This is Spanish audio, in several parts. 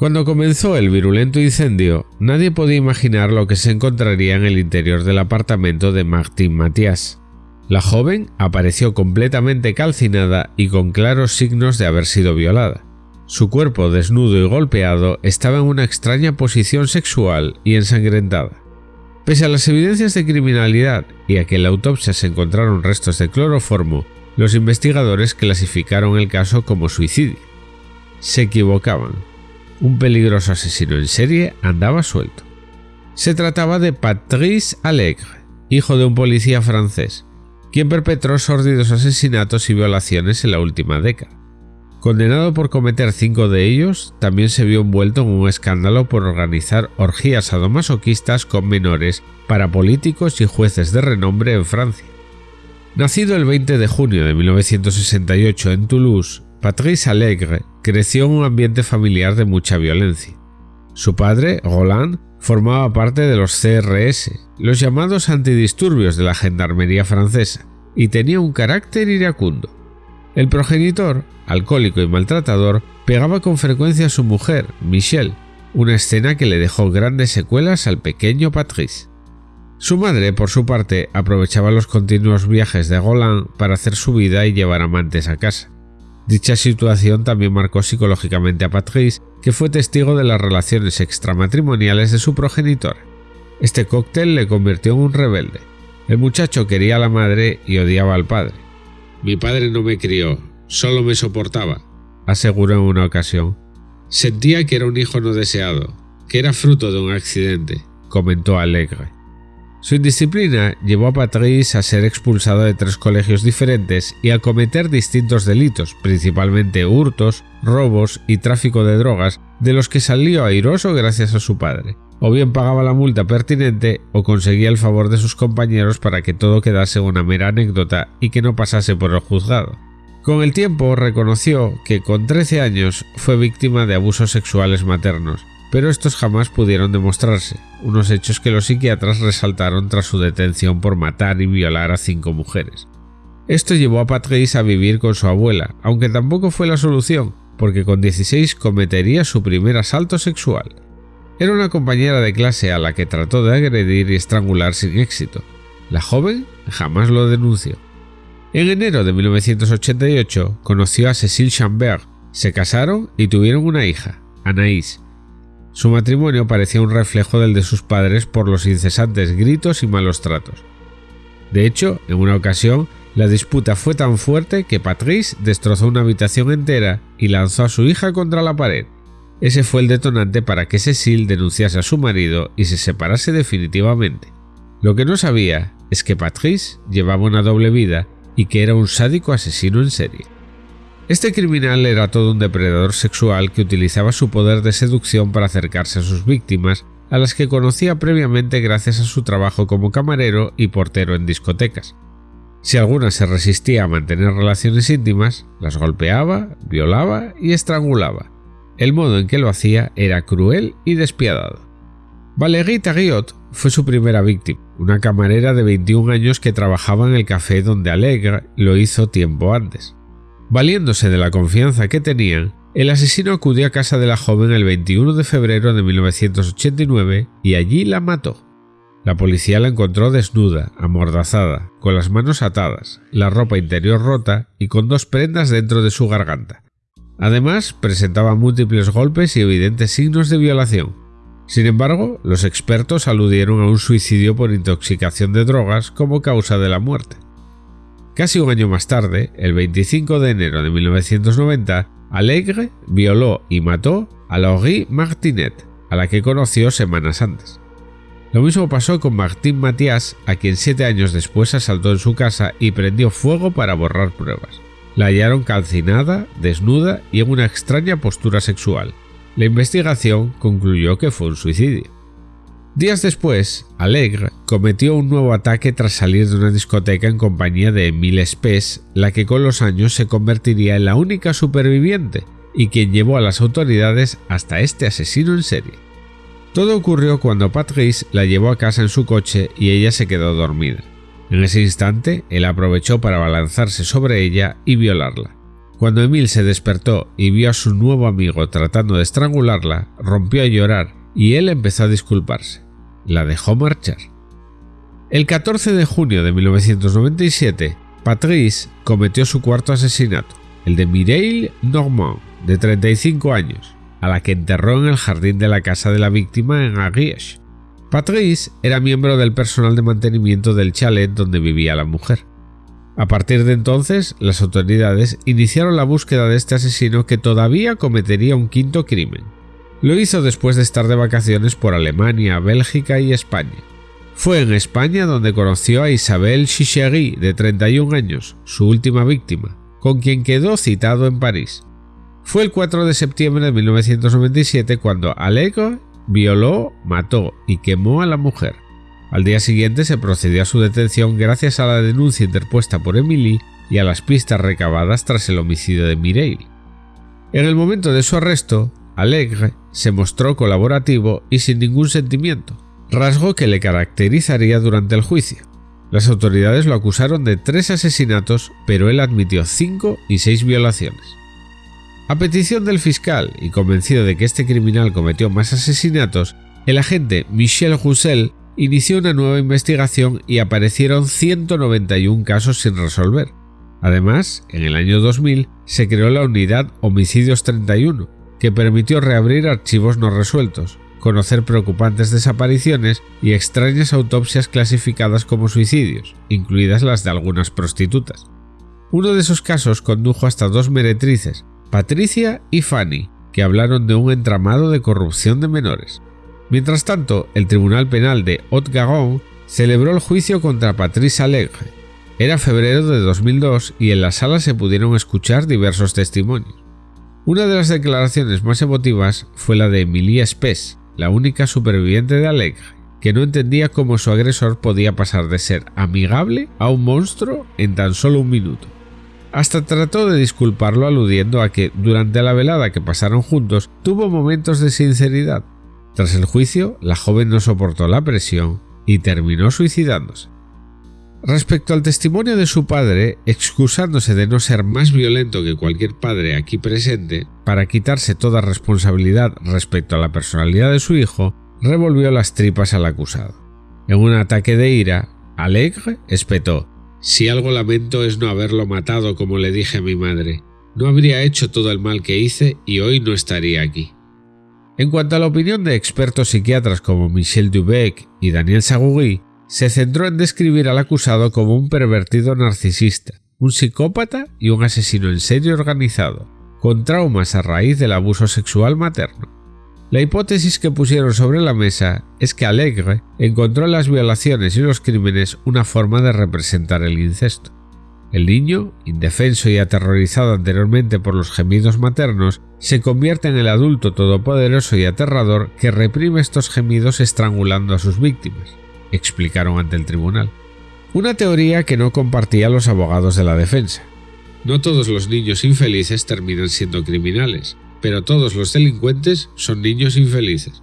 Cuando comenzó el virulento incendio, nadie podía imaginar lo que se encontraría en el interior del apartamento de Martín Matías. La joven apareció completamente calcinada y con claros signos de haber sido violada. Su cuerpo desnudo y golpeado estaba en una extraña posición sexual y ensangrentada. Pese a las evidencias de criminalidad y a que en la autopsia se encontraron restos de cloroformo, los investigadores clasificaron el caso como suicidio. Se equivocaban un peligroso asesino en serie andaba suelto. Se trataba de Patrice Allegre, hijo de un policía francés, quien perpetró sórdidos asesinatos y violaciones en la última década. Condenado por cometer cinco de ellos, también se vio envuelto en un escándalo por organizar orgías sadomasoquistas con menores para políticos y jueces de renombre en Francia. Nacido el 20 de junio de 1968 en Toulouse, Patrice Allegre creció en un ambiente familiar de mucha violencia. Su padre, Roland, formaba parte de los CRS, los llamados antidisturbios de la gendarmería francesa, y tenía un carácter iracundo. El progenitor, alcohólico y maltratador, pegaba con frecuencia a su mujer, Michelle, una escena que le dejó grandes secuelas al pequeño Patrice. Su madre, por su parte, aprovechaba los continuos viajes de Roland para hacer su vida y llevar amantes a casa. Dicha situación también marcó psicológicamente a Patrice, que fue testigo de las relaciones extramatrimoniales de su progenitor. Este cóctel le convirtió en un rebelde. El muchacho quería a la madre y odiaba al padre. Mi padre no me crió, solo me soportaba, aseguró en una ocasión. Sentía que era un hijo no deseado, que era fruto de un accidente, comentó Alegre. Su indisciplina llevó a Patrice a ser expulsado de tres colegios diferentes y a cometer distintos delitos, principalmente hurtos, robos y tráfico de drogas, de los que salió airoso gracias a su padre. O bien pagaba la multa pertinente o conseguía el favor de sus compañeros para que todo quedase una mera anécdota y que no pasase por el juzgado. Con el tiempo reconoció que con 13 años fue víctima de abusos sexuales maternos, pero estos jamás pudieron demostrarse, unos hechos que los psiquiatras resaltaron tras su detención por matar y violar a cinco mujeres. Esto llevó a Patrice a vivir con su abuela, aunque tampoco fue la solución, porque con 16 cometería su primer asalto sexual. Era una compañera de clase a la que trató de agredir y estrangular sin éxito. La joven jamás lo denunció. En enero de 1988 conoció a Cécile Chambert, se casaron y tuvieron una hija, Anaïs, su matrimonio parecía un reflejo del de sus padres por los incesantes gritos y malos tratos. De hecho, en una ocasión, la disputa fue tan fuerte que Patrice destrozó una habitación entera y lanzó a su hija contra la pared. Ese fue el detonante para que Cecil denunciase a su marido y se separase definitivamente. Lo que no sabía es que Patrice llevaba una doble vida y que era un sádico asesino en serie. Este criminal era todo un depredador sexual que utilizaba su poder de seducción para acercarse a sus víctimas, a las que conocía previamente gracias a su trabajo como camarero y portero en discotecas. Si alguna se resistía a mantener relaciones íntimas, las golpeaba, violaba y estrangulaba. El modo en que lo hacía era cruel y despiadado. Valérie Tariot fue su primera víctima, una camarera de 21 años que trabajaba en el café donde Alegre lo hizo tiempo antes. Valiéndose de la confianza que tenían, el asesino acudió a casa de la joven el 21 de febrero de 1989 y allí la mató. La policía la encontró desnuda, amordazada, con las manos atadas, la ropa interior rota y con dos prendas dentro de su garganta. Además, presentaba múltiples golpes y evidentes signos de violación. Sin embargo, los expertos aludieron a un suicidio por intoxicación de drogas como causa de la muerte. Casi un año más tarde, el 25 de enero de 1990, Alegre violó y mató a Laurie Martinet, a la que conoció semanas antes. Lo mismo pasó con Martín Matías, a quien siete años después asaltó en su casa y prendió fuego para borrar pruebas. La hallaron calcinada, desnuda y en una extraña postura sexual. La investigación concluyó que fue un suicidio. Días después, Alegre cometió un nuevo ataque tras salir de una discoteca en compañía de Emile Spes, la que con los años se convertiría en la única superviviente y quien llevó a las autoridades hasta este asesino en serie. Todo ocurrió cuando Patrice la llevó a casa en su coche y ella se quedó dormida. En ese instante, él aprovechó para balanzarse sobre ella y violarla. Cuando Emile se despertó y vio a su nuevo amigo tratando de estrangularla, rompió a llorar y él empezó a disculparse. La dejó marchar. El 14 de junio de 1997, Patrice cometió su cuarto asesinato, el de Mireille Normand, de 35 años, a la que enterró en el jardín de la casa de la víctima en Ariège. Patrice era miembro del personal de mantenimiento del chalet donde vivía la mujer. A partir de entonces, las autoridades iniciaron la búsqueda de este asesino que todavía cometería un quinto crimen. Lo hizo después de estar de vacaciones por Alemania, Bélgica y España. Fue en España donde conoció a Isabel Chichery, de 31 años, su última víctima, con quien quedó citado en París. Fue el 4 de septiembre de 1997 cuando Allegro violó, mató y quemó a la mujer. Al día siguiente se procedió a su detención gracias a la denuncia interpuesta por Emily y a las pistas recabadas tras el homicidio de Mireille. En el momento de su arresto, Alegre se mostró colaborativo y sin ningún sentimiento, rasgo que le caracterizaría durante el juicio. Las autoridades lo acusaron de tres asesinatos, pero él admitió cinco y seis violaciones. A petición del fiscal y convencido de que este criminal cometió más asesinatos, el agente Michel Roussel inició una nueva investigación y aparecieron 191 casos sin resolver. Además, en el año 2000 se creó la unidad Homicidios 31, que permitió reabrir archivos no resueltos, conocer preocupantes desapariciones y extrañas autopsias clasificadas como suicidios, incluidas las de algunas prostitutas. Uno de esos casos condujo hasta dos meretrices, Patricia y Fanny, que hablaron de un entramado de corrupción de menores. Mientras tanto, el Tribunal Penal de Haute-Garonne celebró el juicio contra Patrice Alegre. Era febrero de 2002 y en la sala se pudieron escuchar diversos testimonios. Una de las declaraciones más emotivas fue la de Emilie Spes, la única superviviente de Alegre, que no entendía cómo su agresor podía pasar de ser amigable a un monstruo en tan solo un minuto. Hasta trató de disculparlo aludiendo a que durante la velada que pasaron juntos tuvo momentos de sinceridad, tras el juicio, la joven no soportó la presión y terminó suicidándose. Respecto al testimonio de su padre, excusándose de no ser más violento que cualquier padre aquí presente, para quitarse toda responsabilidad respecto a la personalidad de su hijo, revolvió las tripas al acusado. En un ataque de ira, Alegre espetó, Si algo lamento es no haberlo matado como le dije a mi madre. No habría hecho todo el mal que hice y hoy no estaría aquí. En cuanto a la opinión de expertos psiquiatras como Michel Dubec y Daniel Sagugui, se centró en describir al acusado como un pervertido narcisista, un psicópata y un asesino en serie organizado, con traumas a raíz del abuso sexual materno. La hipótesis que pusieron sobre la mesa es que Alegre encontró en las violaciones y los crímenes una forma de representar el incesto. El niño, indefenso y aterrorizado anteriormente por los gemidos maternos, se convierte en el adulto todopoderoso y aterrador que reprime estos gemidos estrangulando a sus víctimas, explicaron ante el tribunal. Una teoría que no compartían los abogados de la defensa. No todos los niños infelices terminan siendo criminales, pero todos los delincuentes son niños infelices.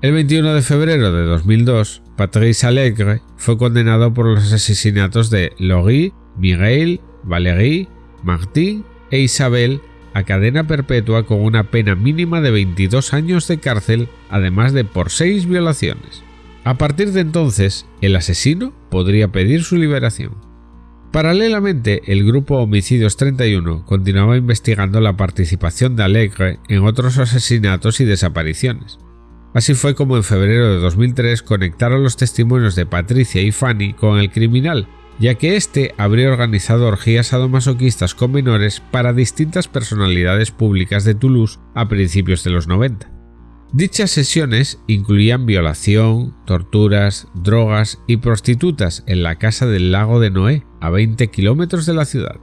El 21 de febrero de 2002, Patrice Alegre fue condenado por los asesinatos de Laurie Miguel, Valérie, Martín e Isabel a cadena perpetua con una pena mínima de 22 años de cárcel, además de por seis violaciones. A partir de entonces, el asesino podría pedir su liberación. Paralelamente, el grupo Homicidios 31 continuaba investigando la participación de Alegre en otros asesinatos y desapariciones. Así fue como en febrero de 2003 conectaron los testimonios de Patricia y Fanny con el criminal ya que éste habría organizado orgías sadomasoquistas con menores para distintas personalidades públicas de Toulouse a principios de los 90. Dichas sesiones incluían violación, torturas, drogas y prostitutas en la casa del lago de Noé, a 20 kilómetros de la ciudad.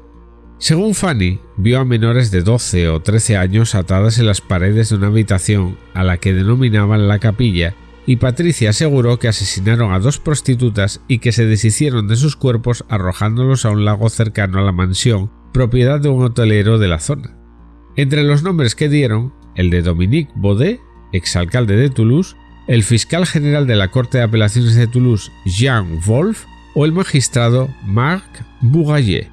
Según Fanny, vio a menores de 12 o 13 años atadas en las paredes de una habitación a la que denominaban la capilla y Patricia aseguró que asesinaron a dos prostitutas y que se deshicieron de sus cuerpos arrojándolos a un lago cercano a la mansión, propiedad de un hotelero de la zona. Entre los nombres que dieron, el de Dominique Baudet, exalcalde de Toulouse, el fiscal general de la Corte de Apelaciones de Toulouse, Jean Wolf, o el magistrado Marc Bourgaillet.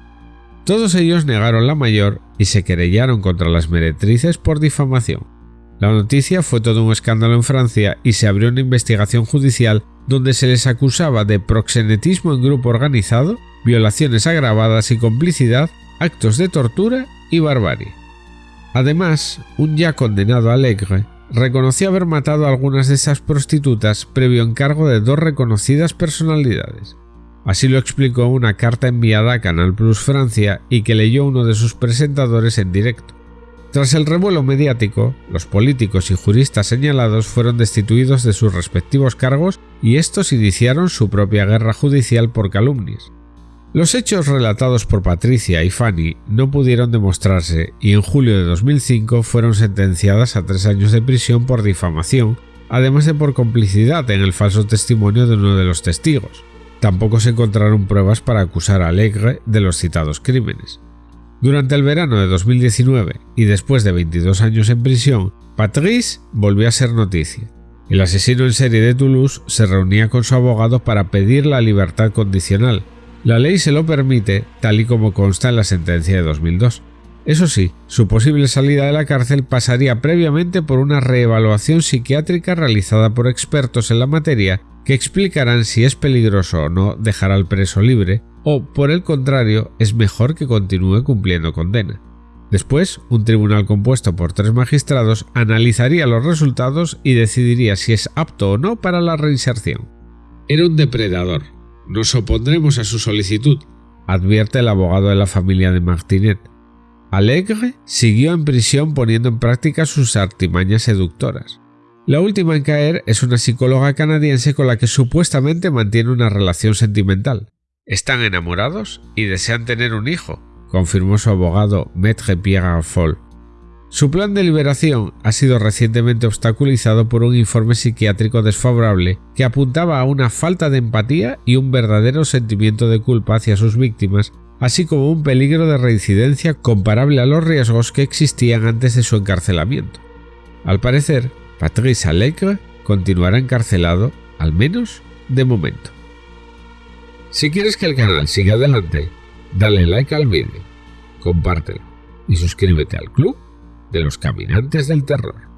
Todos ellos negaron la mayor y se querellaron contra las meretrices por difamación. La noticia fue todo un escándalo en Francia y se abrió una investigación judicial donde se les acusaba de proxenetismo en grupo organizado, violaciones agravadas y complicidad, actos de tortura y barbarie. Además, un ya condenado Alegre reconoció haber matado a algunas de esas prostitutas previo encargo de dos reconocidas personalidades. Así lo explicó una carta enviada a Canal Plus Francia y que leyó uno de sus presentadores en directo. Tras el revuelo mediático, los políticos y juristas señalados fueron destituidos de sus respectivos cargos y estos iniciaron su propia guerra judicial por calumnias. Los hechos relatados por Patricia y Fanny no pudieron demostrarse y en julio de 2005 fueron sentenciadas a tres años de prisión por difamación, además de por complicidad en el falso testimonio de uno de los testigos. Tampoco se encontraron pruebas para acusar a Alegre de los citados crímenes. Durante el verano de 2019 y después de 22 años en prisión, Patrice volvió a ser noticia. El asesino en serie de Toulouse se reunía con su abogado para pedir la libertad condicional. La ley se lo permite, tal y como consta en la sentencia de 2002. Eso sí, su posible salida de la cárcel pasaría previamente por una reevaluación psiquiátrica realizada por expertos en la materia que explicarán si es peligroso o no dejar al preso libre o, por el contrario, es mejor que continúe cumpliendo condena. Después, un tribunal compuesto por tres magistrados analizaría los resultados y decidiría si es apto o no para la reinserción. Era un depredador. Nos opondremos a su solicitud, advierte el abogado de la familia de Martinet. Alegre siguió en prisión poniendo en práctica sus artimañas seductoras. La última en caer es una psicóloga canadiense con la que supuestamente mantiene una relación sentimental. Están enamorados y desean tener un hijo, confirmó su abogado Maître Pierre Foll. Su plan de liberación ha sido recientemente obstaculizado por un informe psiquiátrico desfavorable que apuntaba a una falta de empatía y un verdadero sentimiento de culpa hacia sus víctimas, así como un peligro de reincidencia comparable a los riesgos que existían antes de su encarcelamiento. Al parecer, Patrice Alegre continuará encarcelado, al menos de momento. Si quieres que el canal siga adelante, dale like al vídeo, compártelo y suscríbete al club de los caminantes del terror.